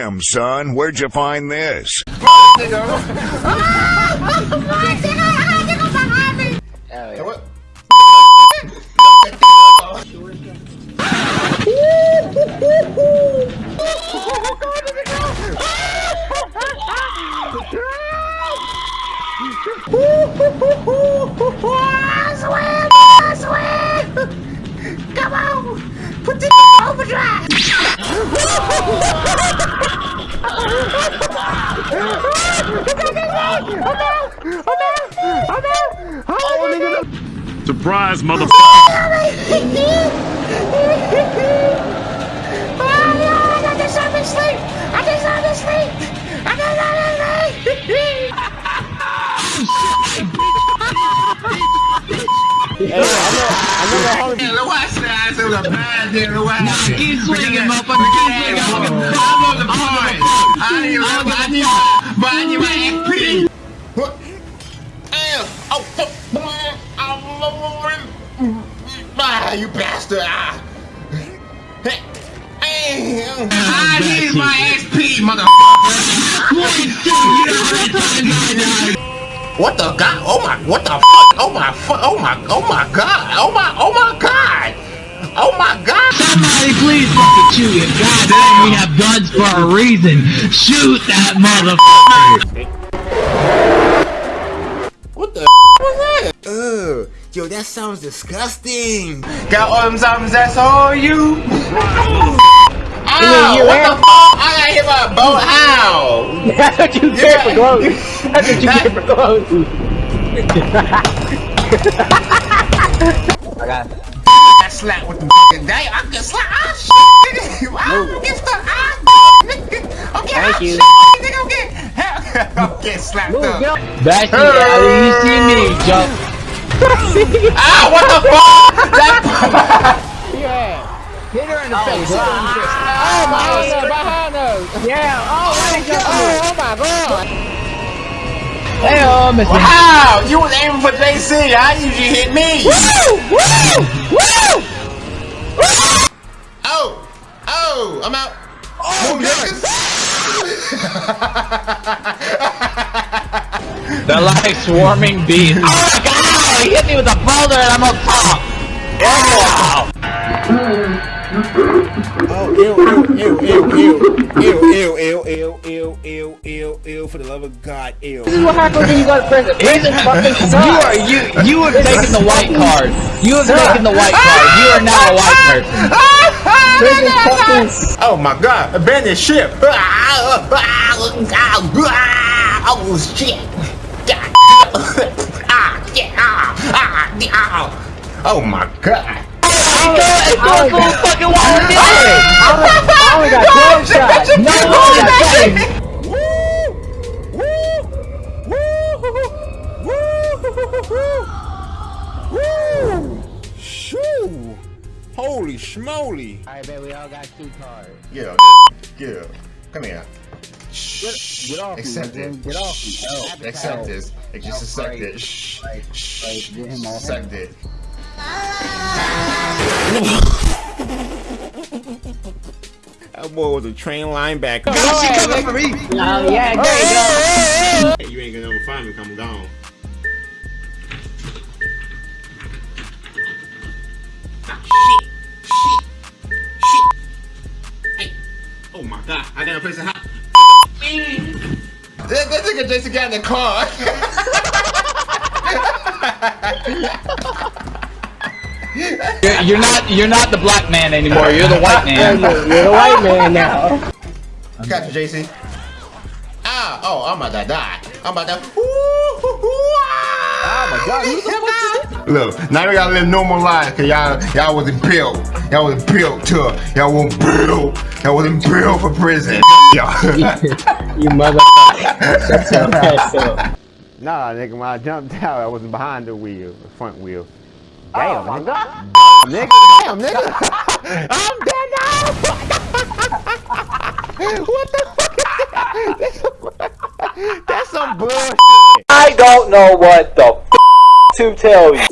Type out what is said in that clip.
Damn, son, where'd you find this? Come on! Put the overdrive! Surprise, motherfucker! hacer. Keep swinging, motherfucker. Keep swinging. I'm on the point. I need, I need, but I need my XP. What? Damn. Oh, fuck. Ah, you bastard. Ah. I need my XP, motherfucker. What the god? Oh my, what the fuck? Oh my, fu- oh my, oh my god. Oh my, oh my god. Oh my god. Somebody please fucking shoot him. God damn, we have guns for a reason. Shoot that motherfucker. What the was that? Ugh. Yo, that sounds disgusting. Got arms, arms, that's all you. Ow, what the fuck? I got hit by a boat. How? That's what you get for clothes. That's what you get for clothes. I got I slapped with the fucking day. I can slap. Ah, shit, nigga. I'm get stuck. Ah, nigga. I'm getting Thank you. shit, nigga. I'm getting, I'm getting slapped Move, up. Bill. Back to you see me, jump. Ah, what the fuck? That. Oh, hit her in the face. Hit her in. Oh my god, behind us. Yeah. Oh, what a oh, oh, oh my god. Hey, uh, oh, Mr. Wow, you was aiming for JC. How did you hit me? Woo! Woo! Woo! Oh, oh, I'm out. Oh, The like swarming bees. Oh my god, he hit me with a boulder and I'm up top. Oh, mm. Oh, ew, ew, ew, ew, ew, ew, ew, ew, ew, ew, ew, ew, for the love of God, ew. This is what happens when you go to prison. Prison fucking You are you you have taken the white card. You have taken the white card. You are now a white person. Prison fucking. Oh my god, abandoned ship. Oh shit. Ah, yeah, ah, ah, ah. Oh my god he go and a! Holy schmoly! Alright, man, we all got two cards. Yeah, yeah. Come here. Get, get off accept me, it. Get off me. Oh, accept this. Just accept it. Shh. Accept it. That boy was a trained linebacker. Oh, yeah, there you go. You ain't gonna ever find me I'm gone. Oh my god, I got a place to hide. That, that nigga Jason got in the car. You're, you're not you're not the black man anymore. You're the white man. You're you're the white man now. Got you, JC. Ah, oh, I'm about to die. I'm about to. Oh my God, who the Look, now we gotta live normal lives, cause y'all, y'all wasn't built. Y'all wasn't built to. Y'all wasn't built. Y'all wasn't built for prison. Y'all. You motherfucker. Shut your ass up. Nah, nigga, when I jumped out, I wasn't behind the wheel, the front wheel. Damn, Oh my nigga. god. Nigga, damn, nigga. I'm dead now. what the fuck is that? That's some bullshit. I don't know what the f- to tell you.